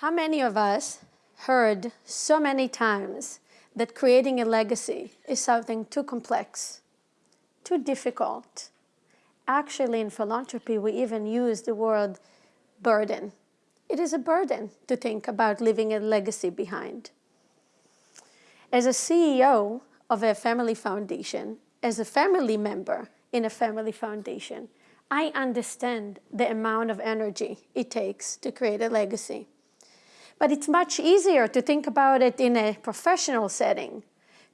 How many of us heard so many times that creating a legacy is something too complex, too difficult? Actually, in philanthropy, we even use the word burden. It is a burden to think about leaving a legacy behind. As a CEO of a family foundation, as a family member in a family foundation, I understand the amount of energy it takes to create a legacy. But it's much easier to think about it in a professional setting,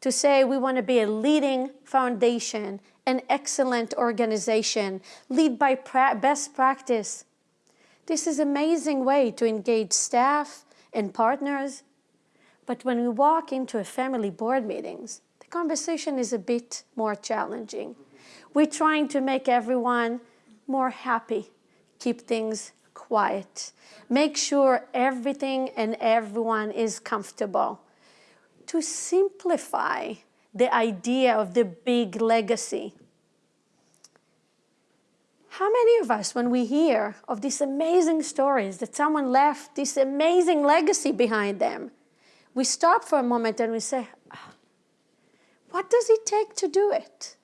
to say we want to be a leading foundation, an excellent organization, lead by pra best practice. This is an amazing way to engage staff and partners. But when we walk into a family board meetings, the conversation is a bit more challenging. We're trying to make everyone more happy, keep things quiet. Make sure everything and everyone is comfortable. To simplify the idea of the big legacy. How many of us, when we hear of these amazing stories that someone left this amazing legacy behind them, we stop for a moment and we say, ah, what does it take to do it?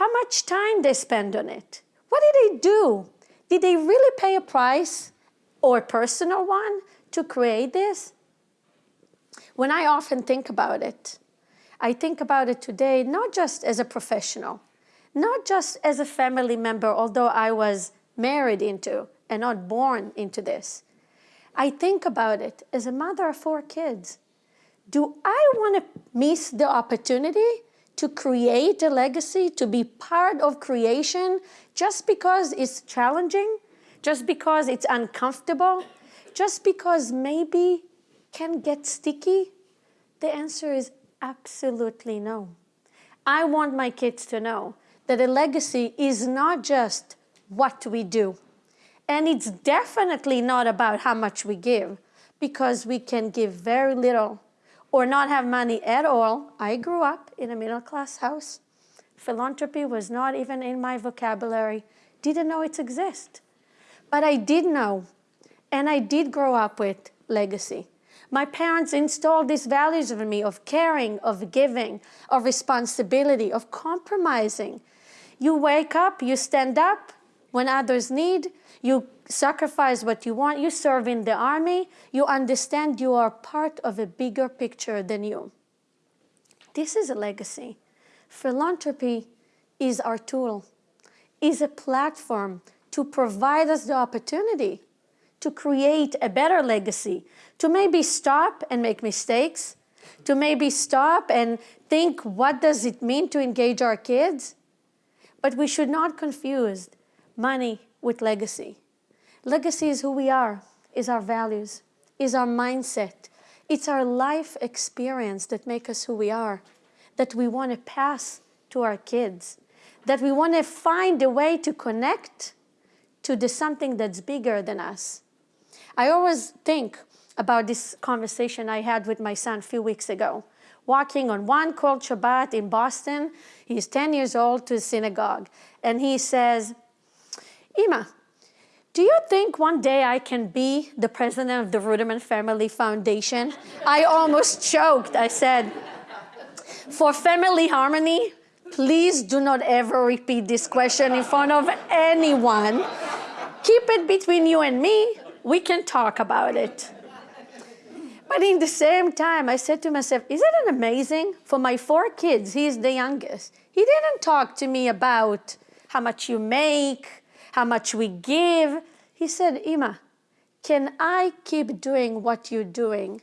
How much time they spend on it? What did they do? Did they really pay a price or a personal one to create this? When I often think about it, I think about it today not just as a professional, not just as a family member, although I was married into and not born into this. I think about it as a mother of four kids. Do I want to miss the opportunity to create a legacy, to be part of creation just because it's challenging, just because it's uncomfortable, just because maybe can get sticky? The answer is absolutely no. I want my kids to know that a legacy is not just what we do. And it's definitely not about how much we give, because we can give very little or not have money at all. I grew up in a middle class house. Philanthropy was not even in my vocabulary, didn't know it exists. But I did know, and I did grow up with legacy. My parents installed these values in me of caring, of giving, of responsibility, of compromising. You wake up, you stand up when others need, you sacrifice what you want, you serve in the army, you understand you are part of a bigger picture than you. This is a legacy. Philanthropy is our tool, is a platform to provide us the opportunity to create a better legacy, to maybe stop and make mistakes, to maybe stop and think what does it mean to engage our kids? But we should not confuse money with legacy. Legacy is who we are, is our values, is our mindset. It's our life experience that make us who we are, that we want to pass to our kids, that we want to find a way to connect to the something that's bigger than us. I always think about this conversation I had with my son a few weeks ago. Walking on one cold Shabbat in Boston, he's 10 years old to synagogue, and he says, Ima, do you think one day I can be the president of the Ruderman Family Foundation? I almost choked. I said, for family harmony, please do not ever repeat this question in front of anyone. Keep it between you and me. We can talk about it. But in the same time, I said to myself, isn't it amazing? For my four kids, he's the youngest. He didn't talk to me about how much you make, how much we give. He said, Ima, can I keep doing what you're doing?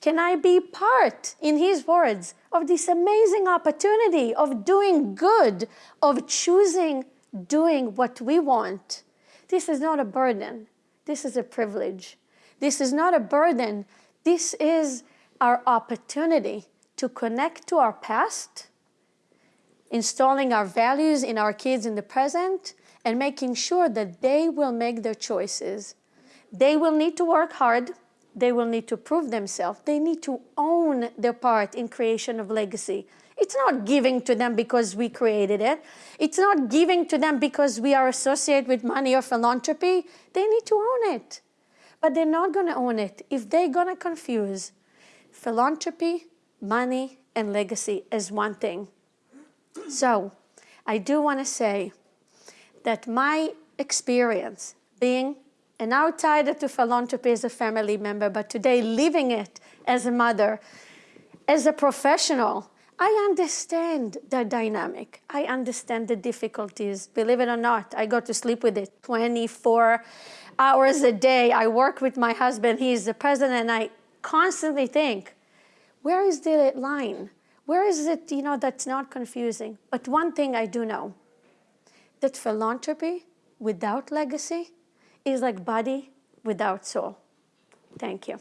Can I be part, in his words, of this amazing opportunity of doing good, of choosing doing what we want? This is not a burden. This is a privilege. This is not a burden. This is our opportunity to connect to our past, installing our values in our kids in the present, and making sure that they will make their choices. They will need to work hard. They will need to prove themselves. They need to own their part in creation of legacy. It's not giving to them because we created it. It's not giving to them because we are associated with money or philanthropy. They need to own it. but they're not going to own it if they're going to confuse philanthropy, money, and legacy as one thing. So I do want to say that my experience being an outsider to philanthropy as a family member, but today living it as a mother, as a professional, I understand the dynamic. I understand the difficulties. Believe it or not, I go to sleep with it 24 hours a day. I work with my husband. He's the president. And I constantly think, where is the line? Where is it, you know, that's not confusing? But one thing I do know, that philanthropy without legacy is like body without soul. Thank you.